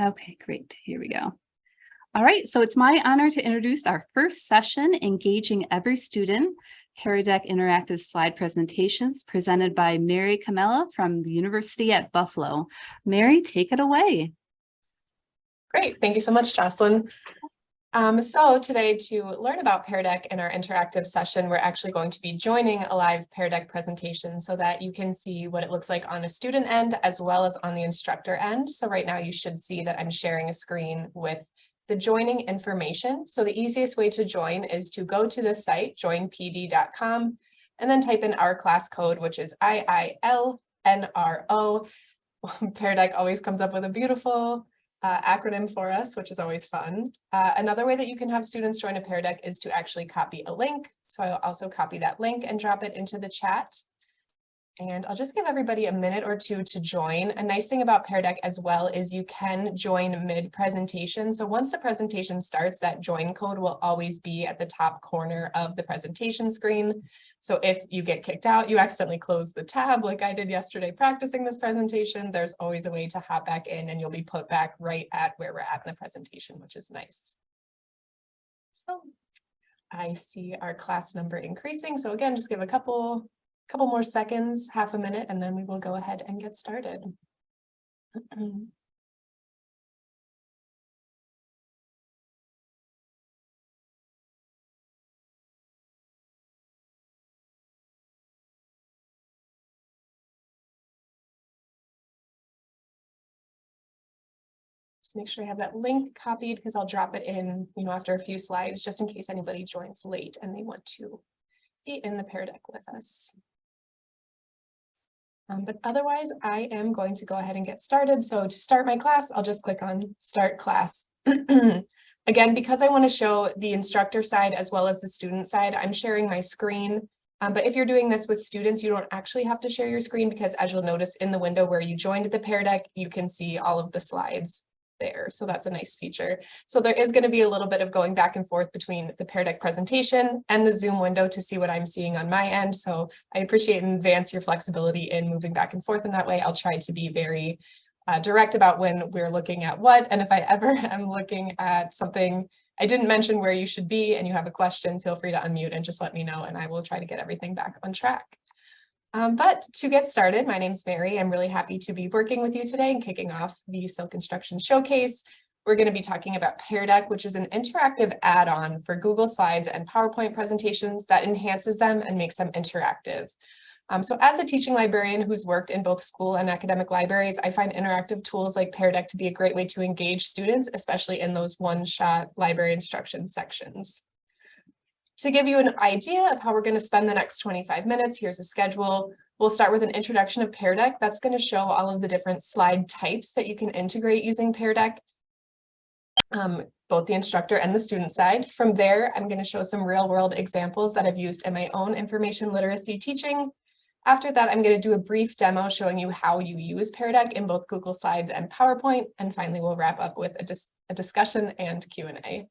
Okay, great. Here we go. All right, so it's my honor to introduce our first session, Engaging Every Student, Pear Interactive Slide Presentations presented by Mary Camella from the University at Buffalo. Mary, take it away. Great, thank you so much, Jocelyn. Um, so today to learn about Pear Deck in our interactive session, we're actually going to be joining a live Pear Deck presentation so that you can see what it looks like on a student end as well as on the instructor end. So right now you should see that I'm sharing a screen with the joining information. So the easiest way to join is to go to the site joinpd.com and then type in our class code, which is IILNRO. Pear Deck always comes up with a beautiful uh, acronym for us, which is always fun. Uh, another way that you can have students join a Pear Deck is to actually copy a link. So I'll also copy that link and drop it into the chat. And I'll just give everybody a minute or two to join. A nice thing about Pear Deck as well is you can join mid-presentation. So once the presentation starts, that join code will always be at the top corner of the presentation screen. So if you get kicked out, you accidentally close the tab like I did yesterday practicing this presentation, there's always a way to hop back in and you'll be put back right at where we're at in the presentation, which is nice. So I see our class number increasing. So again, just give a couple couple more seconds, half a minute, and then we will go ahead and get started. Just make sure I have that link copied because I'll drop it in, you know, after a few slides, just in case anybody joins late and they want to be in the Pear Deck with us. Um, but otherwise, I am going to go ahead and get started. So to start my class, I'll just click on Start Class. Again, because I want to show the instructor side as well as the student side, I'm sharing my screen. Um, but if you're doing this with students, you don't actually have to share your screen because as you'll notice in the window where you joined the Pear Deck, you can see all of the slides there. So that's a nice feature. So there is going to be a little bit of going back and forth between the Pear Deck presentation and the Zoom window to see what I'm seeing on my end. So I appreciate in advance your flexibility in moving back and forth in that way. I'll try to be very uh, direct about when we're looking at what. And if I ever am looking at something I didn't mention where you should be and you have a question, feel free to unmute and just let me know and I will try to get everything back on track. Um, but to get started, my name is Mary. I'm really happy to be working with you today and kicking off the Silk Instruction Showcase. We're going to be talking about Pear Deck, which is an interactive add-on for Google Slides and PowerPoint presentations that enhances them and makes them interactive. Um, so as a teaching librarian who's worked in both school and academic libraries, I find interactive tools like Pear Deck to be a great way to engage students, especially in those one-shot library instruction sections. To give you an idea of how we're going to spend the next 25 minutes, here's a schedule. We'll start with an introduction of Pear Deck. That's going to show all of the different slide types that you can integrate using Pear Deck, um, both the instructor and the student side. From there, I'm going to show some real world examples that I've used in my own information literacy teaching. After that, I'm going to do a brief demo showing you how you use Pear Deck in both Google Slides and PowerPoint. And finally, we'll wrap up with a, dis a discussion and Q&A.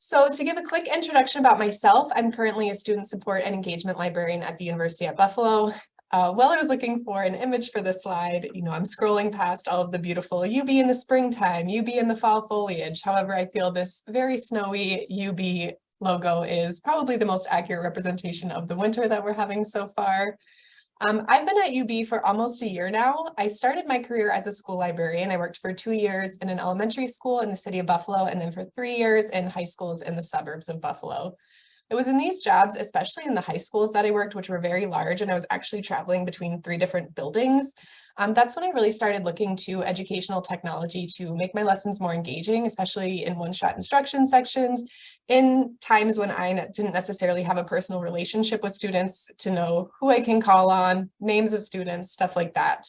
So to give a quick introduction about myself, I'm currently a student support and engagement librarian at the University at Buffalo. Uh, while I was looking for an image for this slide, you know, I'm scrolling past all of the beautiful UB in the springtime, UB in the fall foliage. However, I feel this very snowy UB logo is probably the most accurate representation of the winter that we're having so far. Um, I've been at UB for almost a year now. I started my career as a school librarian. I worked for two years in an elementary school in the city of Buffalo and then for three years in high schools in the suburbs of Buffalo. It was in these jobs, especially in the high schools that I worked, which were very large, and I was actually traveling between three different buildings. Um, that's when I really started looking to educational technology to make my lessons more engaging, especially in one-shot instruction sections, in times when I didn't necessarily have a personal relationship with students to know who I can call on, names of students, stuff like that.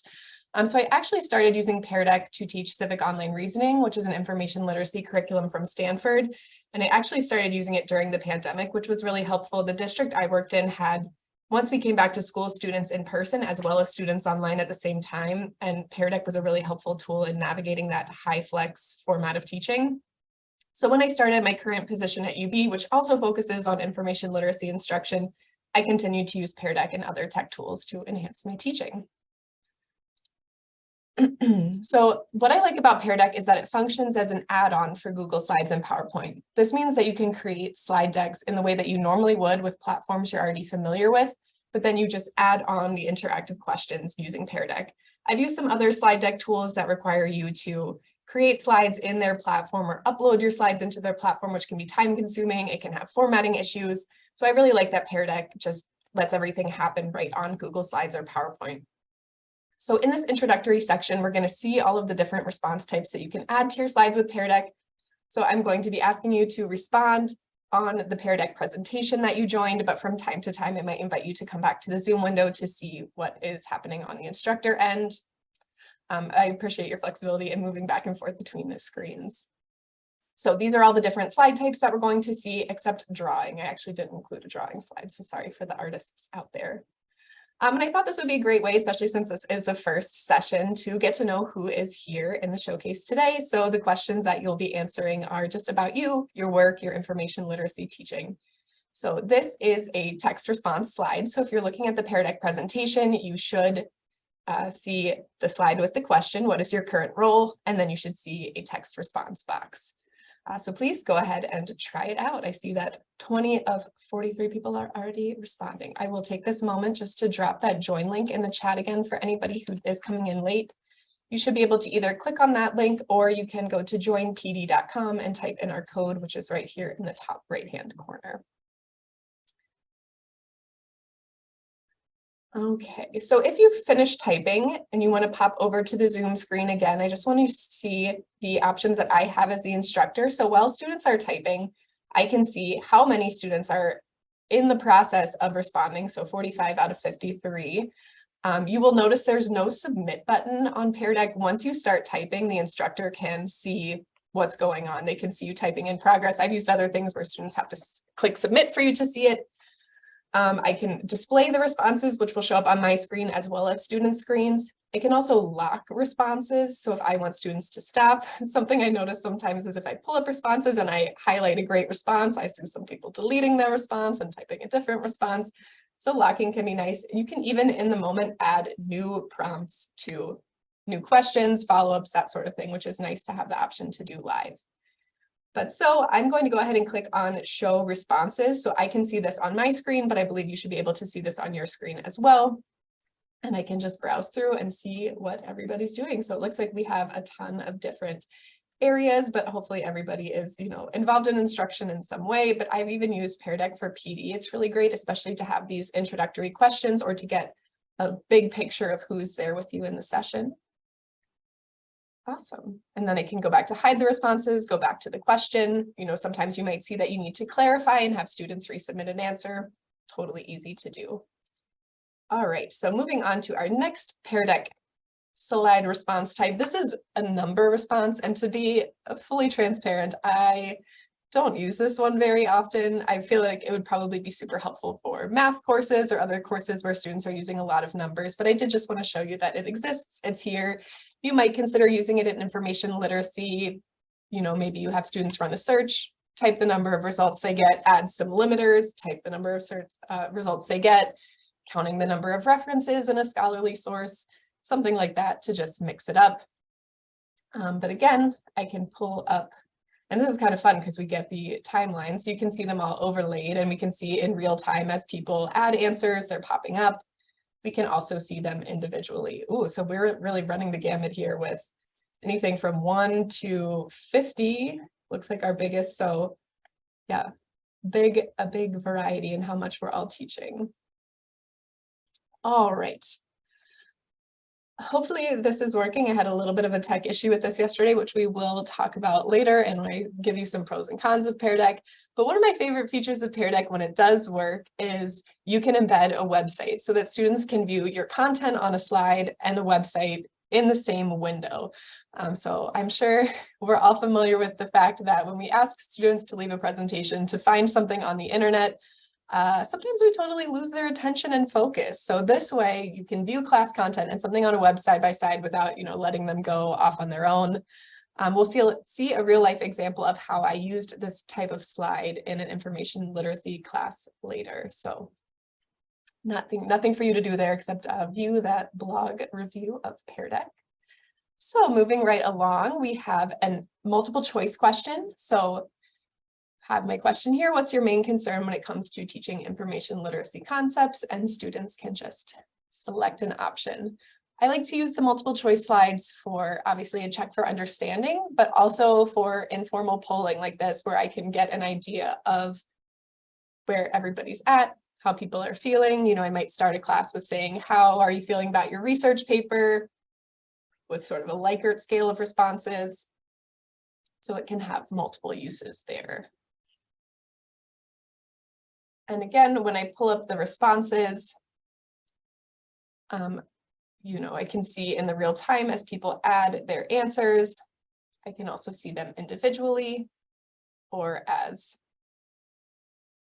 Um, so I actually started using Pear Deck to teach civic online reasoning, which is an information literacy curriculum from Stanford. And I actually started using it during the pandemic, which was really helpful. The district I worked in had once we came back to school, students in person as well as students online at the same time, and Pear Deck was a really helpful tool in navigating that HyFlex format of teaching. So when I started my current position at UB, which also focuses on information literacy instruction, I continued to use Pear Deck and other tech tools to enhance my teaching. So what I like about Pear Deck is that it functions as an add-on for Google Slides and PowerPoint. This means that you can create slide decks in the way that you normally would with platforms you're already familiar with, but then you just add on the interactive questions using Pear Deck. I've used some other slide deck tools that require you to create slides in their platform or upload your slides into their platform, which can be time consuming. It can have formatting issues. So I really like that Pear Deck just lets everything happen right on Google Slides or PowerPoint. So in this introductory section, we're going to see all of the different response types that you can add to your slides with Pear Deck. So I'm going to be asking you to respond on the Pear Deck presentation that you joined, but from time to time, I might invite you to come back to the Zoom window to see what is happening on the instructor end. Um, I appreciate your flexibility in moving back and forth between the screens. So these are all the different slide types that we're going to see, except drawing. I actually didn't include a drawing slide, so sorry for the artists out there. Um, and I thought this would be a great way, especially since this is the first session, to get to know who is here in the showcase today. So the questions that you'll be answering are just about you, your work, your information literacy teaching. So this is a text response slide. So if you're looking at the Pear Deck presentation, you should uh, see the slide with the question, what is your current role? And then you should see a text response box. Uh, so please go ahead and try it out. I see that 20 of 43 people are already responding. I will take this moment just to drop that join link in the chat again for anybody who is coming in late. You should be able to either click on that link or you can go to joinpd.com and type in our code, which is right here in the top right hand corner. Okay, so if you've finished typing and you want to pop over to the Zoom screen again, I just want to see the options that I have as the instructor. So while students are typing, I can see how many students are in the process of responding. So 45 out of 53. Um, you will notice there's no submit button on Pear Deck. Once you start typing, the instructor can see what's going on. They can see you typing in progress. I've used other things where students have to click submit for you to see it. Um, I can display the responses, which will show up on my screen as well as student screens. It can also lock responses. So if I want students to stop, something I notice sometimes is if I pull up responses and I highlight a great response, I see some people deleting their response and typing a different response. So locking can be nice. You can even in the moment add new prompts to new questions, follow-ups, that sort of thing, which is nice to have the option to do live. But so I'm going to go ahead and click on show responses. So I can see this on my screen, but I believe you should be able to see this on your screen as well. And I can just browse through and see what everybody's doing. So it looks like we have a ton of different areas, but hopefully everybody is, you know, involved in instruction in some way. But I've even used Pear Deck for PD. It's really great, especially to have these introductory questions or to get a big picture of who's there with you in the session. Awesome. And then I can go back to hide the responses, go back to the question. You know, sometimes you might see that you need to clarify and have students resubmit an answer. Totally easy to do. All right, so moving on to our next Pear Deck slide response type. This is a number response, and to be fully transparent, I don't use this one very often. I feel like it would probably be super helpful for math courses or other courses where students are using a lot of numbers, but I did just want to show you that it exists. It's here. You might consider using it in information literacy. You know, maybe you have students run a search, type the number of results they get, add some limiters, type the number of search, uh, results they get, counting the number of references in a scholarly source, something like that to just mix it up. Um, but again, I can pull up, and this is kind of fun because we get the timeline, so you can see them all overlaid and we can see in real time as people add answers, they're popping up we can also see them individually. Ooh, so we're really running the gamut here with anything from one to 50, looks like our biggest. So yeah, big, a big variety in how much we're all teaching. All right hopefully this is working. I had a little bit of a tech issue with this yesterday, which we will talk about later and I give you some pros and cons of Pear Deck. But one of my favorite features of Pear Deck when it does work is you can embed a website so that students can view your content on a slide and a website in the same window. Um, so I'm sure we're all familiar with the fact that when we ask students to leave a presentation to find something on the internet, uh, sometimes we totally lose their attention and focus. So this way you can view class content and something on a web side by side without, you know, letting them go off on their own. Um, we'll see, see a real life example of how I used this type of slide in an information literacy class later. So nothing, nothing for you to do there except uh, view that blog review of Pear Deck. So moving right along, we have a multiple choice question. So have my question here. What's your main concern when it comes to teaching information literacy concepts? And students can just select an option. I like to use the multiple choice slides for obviously a check for understanding, but also for informal polling like this, where I can get an idea of where everybody's at, how people are feeling. You know, I might start a class with saying, how are you feeling about your research paper? With sort of a Likert scale of responses. So it can have multiple uses there. And again, when I pull up the responses, um, you know, I can see in the real time as people add their answers. I can also see them individually or as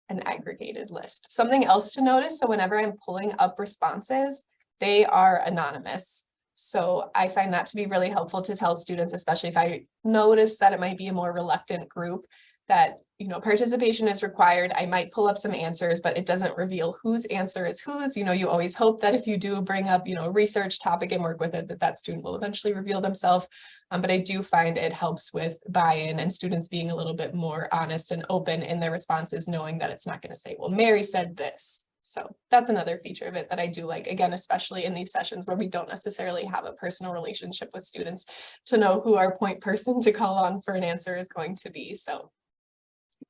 an aggregated list. Something else to notice, so whenever I'm pulling up responses, they are anonymous. So I find that to be really helpful to tell students, especially if I notice that it might be a more reluctant group, that you know, participation is required. I might pull up some answers, but it doesn't reveal whose answer is whose. You know, you always hope that if you do bring up, you know, research topic and work with it, that that student will eventually reveal themselves. Um, but I do find it helps with buy-in and students being a little bit more honest and open in their responses, knowing that it's not going to say, well, Mary said this. So that's another feature of it that I do like, again, especially in these sessions where we don't necessarily have a personal relationship with students to know who our point person to call on for an answer is going to be. So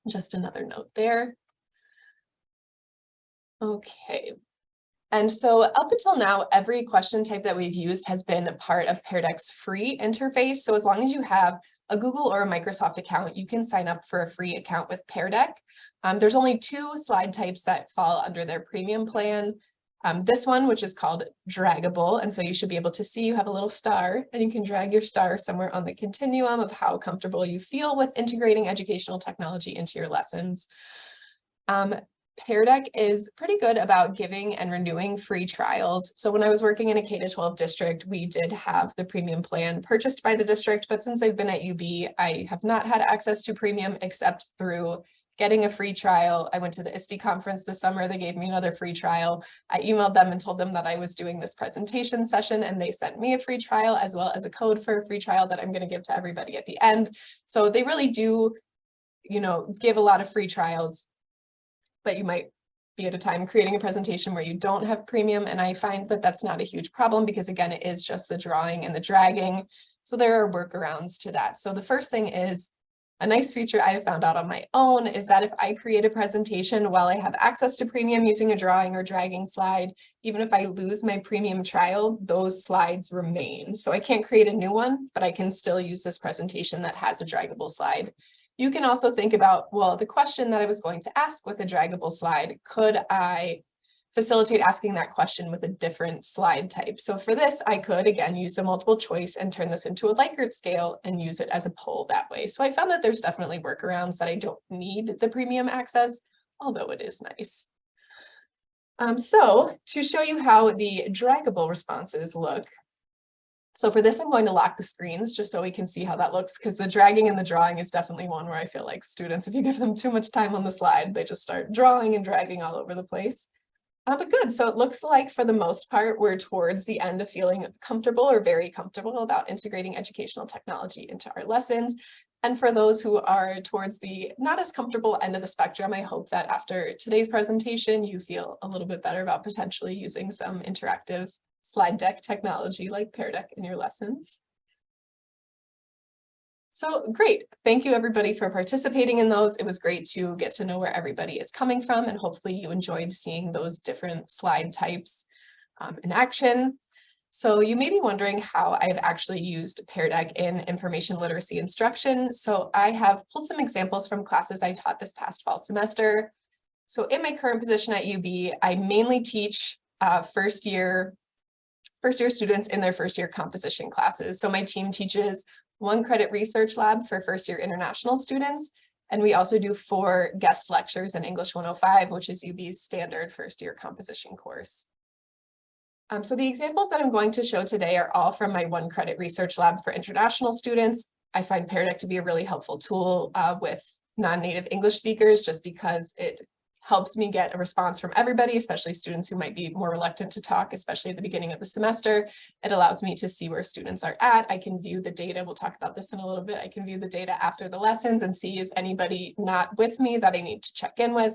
just another note there. Okay. And so up until now, every question type that we've used has been a part of Deck's free interface. So as long as you have a Google or a Microsoft account, you can sign up for a free account with Pear Deck. Um, there's only two slide types that fall under their premium plan. Um, this one, which is called draggable. And so you should be able to see you have a little star and you can drag your star somewhere on the continuum of how comfortable you feel with integrating educational technology into your lessons. Um, Pear Deck is pretty good about giving and renewing free trials. So when I was working in a K-12 district, we did have the premium plan purchased by the district, but since I've been at UB, I have not had access to premium except through getting a free trial. I went to the ISTE conference this summer. They gave me another free trial. I emailed them and told them that I was doing this presentation session and they sent me a free trial as well as a code for a free trial that I'm going to give to everybody at the end. So they really do, you know, give a lot of free trials, but you might be at a time creating a presentation where you don't have premium. And I find that that's not a huge problem because again, it is just the drawing and the dragging. So there are workarounds to that. So the first thing is a nice feature I have found out on my own is that if I create a presentation while I have access to premium using a drawing or dragging slide, even if I lose my premium trial, those slides remain. So I can't create a new one, but I can still use this presentation that has a draggable slide. You can also think about, well, the question that I was going to ask with a draggable slide, could I facilitate asking that question with a different slide type. So for this, I could again use the multiple choice and turn this into a Likert scale and use it as a poll that way. So I found that there's definitely workarounds that I don't need the premium access, although it is nice. Um, so to show you how the draggable responses look, so for this, I'm going to lock the screens just so we can see how that looks because the dragging and the drawing is definitely one where I feel like students, if you give them too much time on the slide, they just start drawing and dragging all over the place. Uh, but good, so it looks like for the most part, we're towards the end of feeling comfortable or very comfortable about integrating educational technology into our lessons. And for those who are towards the not as comfortable end of the spectrum, I hope that after today's presentation, you feel a little bit better about potentially using some interactive slide deck technology like Pear Deck in your lessons. So great. Thank you everybody for participating in those. It was great to get to know where everybody is coming from and hopefully you enjoyed seeing those different slide types um, in action. So you may be wondering how I've actually used Pear Deck in information literacy instruction. So I have pulled some examples from classes I taught this past fall semester. So in my current position at UB, I mainly teach uh, first year first year students in their first year composition classes. So my team teaches one credit research lab for first year international students. And we also do four guest lectures in English 105, which is UB's standard first year composition course. Um, so the examples that I'm going to show today are all from my one credit research lab for international students. I find Pear Deck to be a really helpful tool uh, with non-native English speakers just because it helps me get a response from everybody, especially students who might be more reluctant to talk, especially at the beginning of the semester. It allows me to see where students are at. I can view the data. We'll talk about this in a little bit. I can view the data after the lessons and see if anybody not with me that I need to check in with.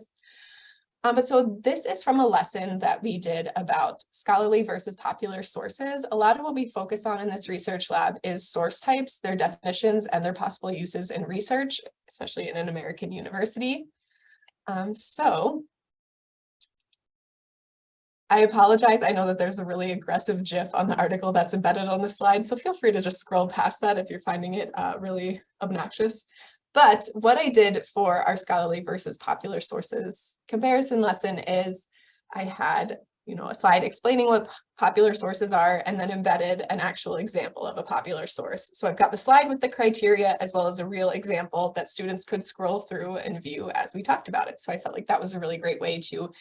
Um, but so this is from a lesson that we did about scholarly versus popular sources. A lot of what we focus on in this research lab is source types, their definitions, and their possible uses in research, especially in an American university. Um, so I apologize. I know that there's a really aggressive GIF on the article that's embedded on the slide, so feel free to just scroll past that if you're finding it uh, really obnoxious. But what I did for our scholarly versus popular sources comparison lesson is I had, you know, a slide explaining what popular sources are and then embedded an actual example of a popular source. So I've got the slide with the criteria as well as a real example that students could scroll through and view as we talked about it. So I felt like that was a really great way to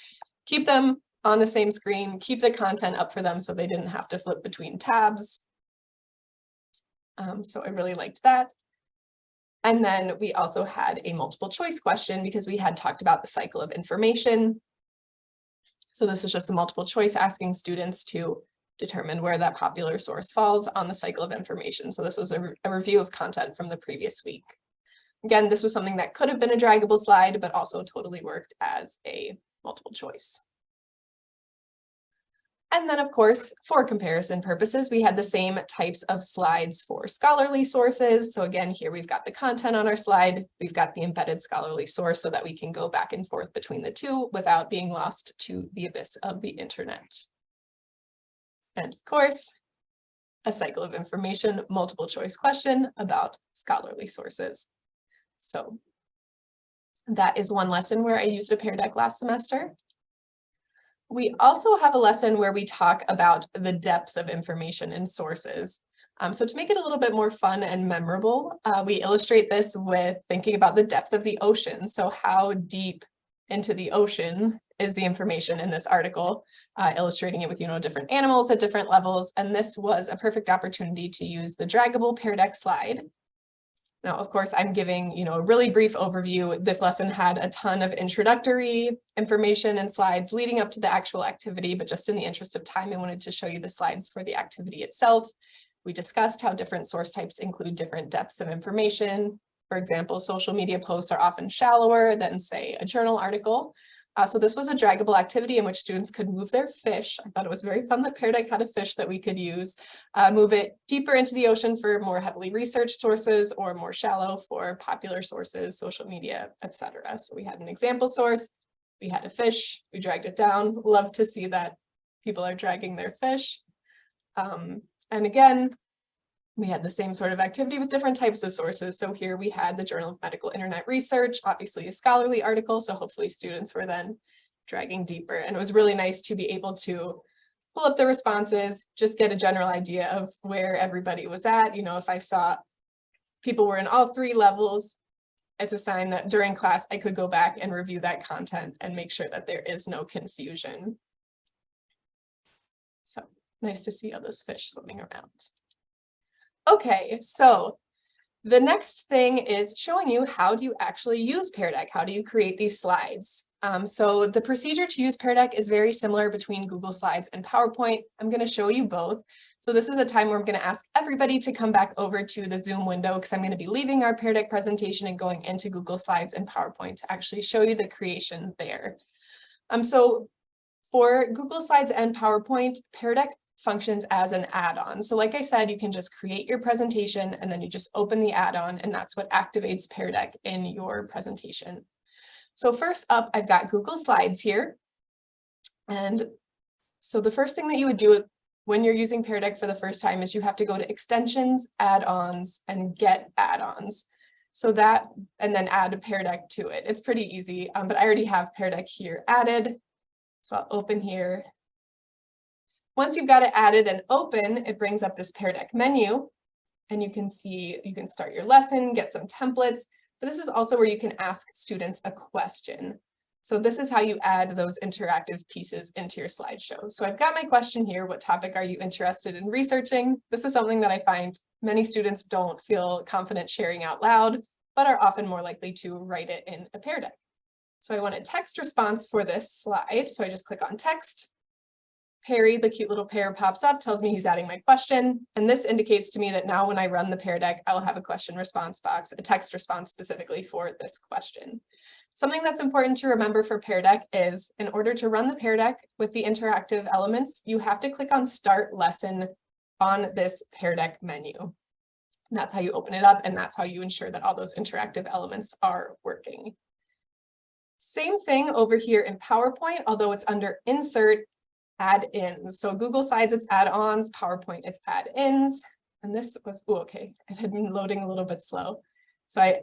keep them on the same screen, keep the content up for them so they didn't have to flip between tabs. Um, so I really liked that. And then we also had a multiple choice question because we had talked about the cycle of information. So this is just a multiple choice asking students to determine where that popular source falls on the cycle of information. So this was a, re a review of content from the previous week. Again, this was something that could have been a draggable slide, but also totally worked as a multiple choice. And then, of course, for comparison purposes, we had the same types of slides for scholarly sources. So again, here we've got the content on our slide. We've got the embedded scholarly source so that we can go back and forth between the two without being lost to the abyss of the internet. And of course, a cycle of information multiple choice question about scholarly sources. So that is one lesson where I used a Pear Deck last semester. We also have a lesson where we talk about the depth of information in sources. Um, so to make it a little bit more fun and memorable, uh, we illustrate this with thinking about the depth of the ocean. So how deep into the ocean is the information in this article, uh, illustrating it with, you know, different animals at different levels. And this was a perfect opportunity to use the draggable Pear Deck slide now, of course, I'm giving, you know, a really brief overview. This lesson had a ton of introductory information and slides leading up to the actual activity, but just in the interest of time, I wanted to show you the slides for the activity itself. We discussed how different source types include different depths of information. For example, social media posts are often shallower than, say, a journal article, uh, so this was a draggable activity in which students could move their fish. I thought it was very fun that Deck had a fish that we could use, uh, move it deeper into the ocean for more heavily researched sources or more shallow for popular sources, social media, etc. So we had an example source, we had a fish, we dragged it down. Love to see that people are dragging their fish. Um, and again, we had the same sort of activity with different types of sources. So here we had the Journal of Medical Internet Research, obviously a scholarly article. So hopefully students were then dragging deeper. And it was really nice to be able to pull up the responses, just get a general idea of where everybody was at. You know, if I saw people were in all three levels, it's a sign that during class I could go back and review that content and make sure that there is no confusion. So nice to see all those fish swimming around. Okay, so the next thing is showing you how do you actually use Pear Deck? How do you create these slides? Um, so the procedure to use Pear Deck is very similar between Google Slides and PowerPoint. I'm going to show you both. So this is a time where I'm going to ask everybody to come back over to the Zoom window because I'm going to be leaving our Pear Deck presentation and going into Google Slides and PowerPoint to actually show you the creation there. Um, so for Google Slides and PowerPoint, Pear Deck functions as an add-on. So like I said, you can just create your presentation and then you just open the add-on and that's what activates Pear Deck in your presentation. So first up, I've got Google Slides here. And so the first thing that you would do when you're using Pear Deck for the first time is you have to go to extensions, add-ons, and get add-ons. So that, and then add a Pear Deck to it. It's pretty easy, um, but I already have Pear Deck here added. So I'll open here once you've got it added and open, it brings up this Pear Deck menu and you can see, you can start your lesson, get some templates, but this is also where you can ask students a question. So this is how you add those interactive pieces into your slideshow. So I've got my question here, what topic are you interested in researching? This is something that I find many students don't feel confident sharing out loud, but are often more likely to write it in a Pear Deck. So I want a text response for this slide. So I just click on text. Perry, the cute little pear, pops up, tells me he's adding my question. And this indicates to me that now when I run the Pear Deck, I'll have a question response box, a text response specifically for this question. Something that's important to remember for Pear Deck is in order to run the Pear Deck with the interactive elements, you have to click on Start Lesson on this Pear Deck menu. That's how you open it up and that's how you ensure that all those interactive elements are working. Same thing over here in PowerPoint, although it's under Insert, Add-ins. So Google Slides, it's add-ons, PowerPoint, it's add-ins. And this was, oh, okay, it had been loading a little bit slow. So I,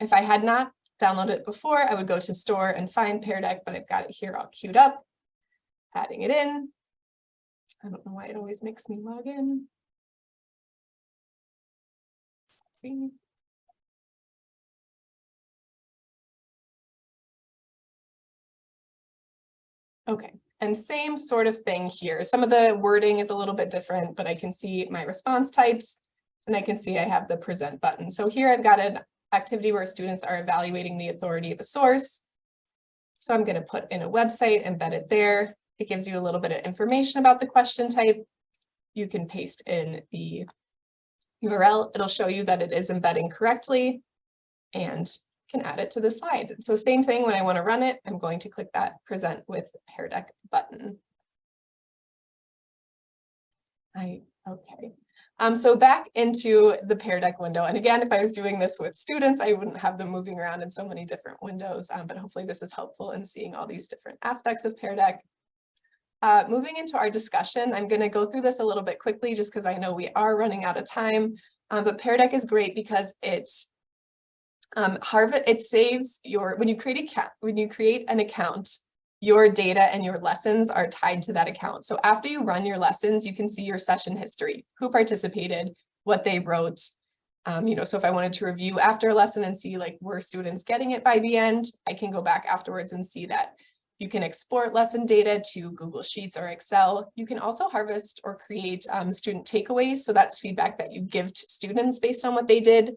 if I had not downloaded it before, I would go to store and find Pear Deck, but I've got it here all queued up, adding it in. I don't know why it always makes me log in. Okay, and same sort of thing here. Some of the wording is a little bit different, but I can see my response types and I can see I have the present button. So here I've got an activity where students are evaluating the authority of a source. So I'm going to put in a website, embed it there. It gives you a little bit of information about the question type. You can paste in the URL. It'll show you that it is embedding correctly and can add it to the slide. So same thing when I want to run it, I'm going to click that present with Pear Deck button. I, okay. Um, so back into the Pear Deck window. And again, if I was doing this with students, I wouldn't have them moving around in so many different windows, um, but hopefully this is helpful in seeing all these different aspects of Pear Deck. Uh, moving into our discussion, I'm going to go through this a little bit quickly just because I know we are running out of time. Um, but Pear Deck is great because it um, Harvard, it saves your, when you create a when you create an account, your data and your lessons are tied to that account. So after you run your lessons, you can see your session history, who participated, what they wrote. Um, you know, so if I wanted to review after a lesson and see like, were students getting it by the end, I can go back afterwards and see that. You can export lesson data to Google Sheets or Excel. You can also harvest or create um, student takeaways. So that's feedback that you give to students based on what they did.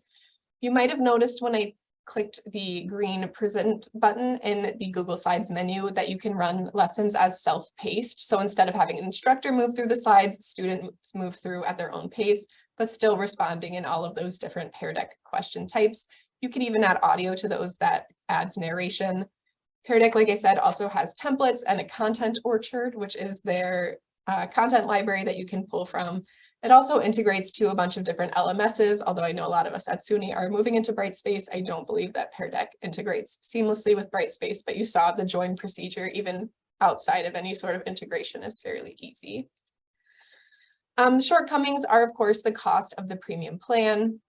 You might have noticed when I clicked the green present button in the Google Slides menu that you can run lessons as self-paced. So instead of having an instructor move through the slides, students move through at their own pace, but still responding in all of those different Pear Deck question types. You can even add audio to those that adds narration. Pear Deck, like I said, also has templates and a content orchard, which is their uh, content library that you can pull from it also integrates to a bunch of different LMSs, although I know a lot of us at SUNY are moving into Brightspace. I don't believe that Pear Deck integrates seamlessly with Brightspace, but you saw the join procedure even outside of any sort of integration is fairly easy. Um, shortcomings are, of course, the cost of the premium plan.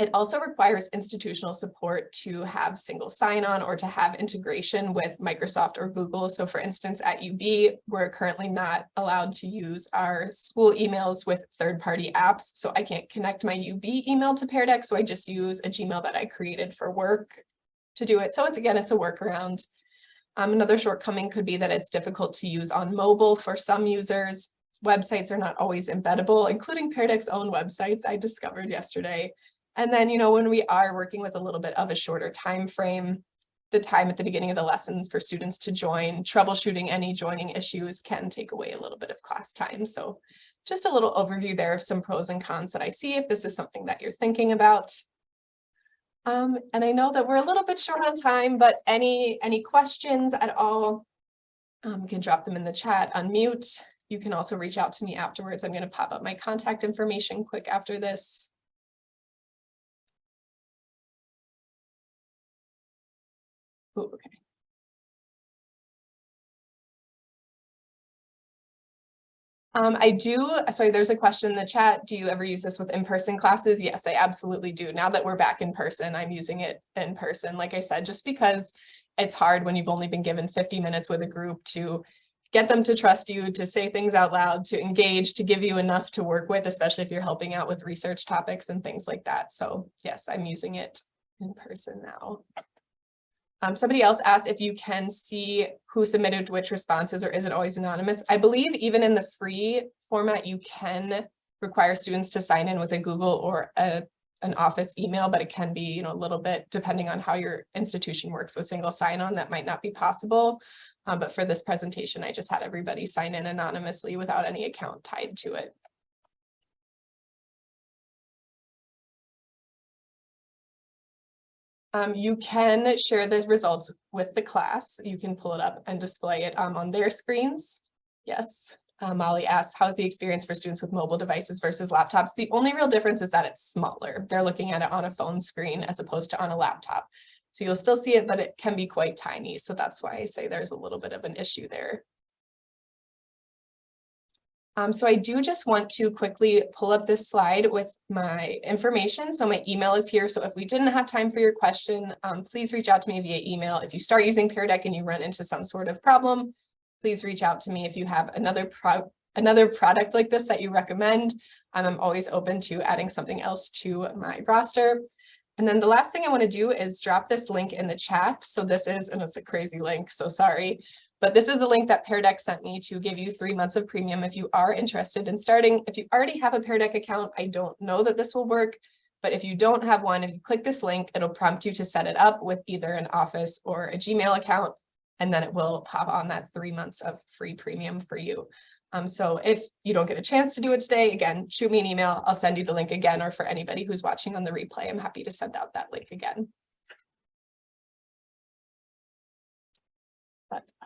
It also requires institutional support to have single sign-on or to have integration with Microsoft or Google. So for instance, at UB, we're currently not allowed to use our school emails with third-party apps. So I can't connect my UB email to Pear Deck. So I just use a Gmail that I created for work to do it. So it's again, it's a workaround. Um, another shortcoming could be that it's difficult to use on mobile for some users. Websites are not always embeddable, including Pear Deck's own websites I discovered yesterday. And then, you know, when we are working with a little bit of a shorter time frame, the time at the beginning of the lessons for students to join, troubleshooting any joining issues can take away a little bit of class time. So just a little overview there of some pros and cons that I see if this is something that you're thinking about. Um, and I know that we're a little bit short on time, but any, any questions at all, um, you can drop them in the chat, unmute. You can also reach out to me afterwards. I'm going to pop up my contact information quick after this. Oh, okay. Um, I do, sorry, there's a question in the chat. Do you ever use this with in-person classes? Yes, I absolutely do. Now that we're back in person, I'm using it in person. Like I said, just because it's hard when you've only been given 50 minutes with a group to get them to trust you, to say things out loud, to engage, to give you enough to work with, especially if you're helping out with research topics and things like that. So yes, I'm using it in person now. Um, somebody else asked if you can see who submitted which responses or is it always anonymous? I believe even in the free format, you can require students to sign in with a Google or a an office email, but it can be, you know, a little bit depending on how your institution works with single sign-on, that might not be possible. Um, but for this presentation, I just had everybody sign in anonymously without any account tied to it. Um, you can share the results with the class. You can pull it up and display it um, on their screens. Yes, uh, Molly asks, how's the experience for students with mobile devices versus laptops? The only real difference is that it's smaller. They're looking at it on a phone screen as opposed to on a laptop. So you'll still see it, but it can be quite tiny. So that's why I say there's a little bit of an issue there. Um, so I do just want to quickly pull up this slide with my information. So my email is here. So if we didn't have time for your question, um, please reach out to me via email. If you start using Pear Deck and you run into some sort of problem, please reach out to me if you have another pro another product like this that you recommend. Um, I'm always open to adding something else to my roster. And then the last thing I want to do is drop this link in the chat. So this is, and it's a crazy link, so sorry. But this is the link that Pear Deck sent me to give you three months of premium if you are interested in starting. If you already have a Pear Deck account, I don't know that this will work. But if you don't have one, if you click this link, it'll prompt you to set it up with either an Office or a Gmail account. And then it will pop on that three months of free premium for you. Um, so if you don't get a chance to do it today, again, shoot me an email. I'll send you the link again, or for anybody who's watching on the replay, I'm happy to send out that link again.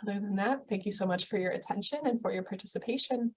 Other than that, thank you so much for your attention and for your participation.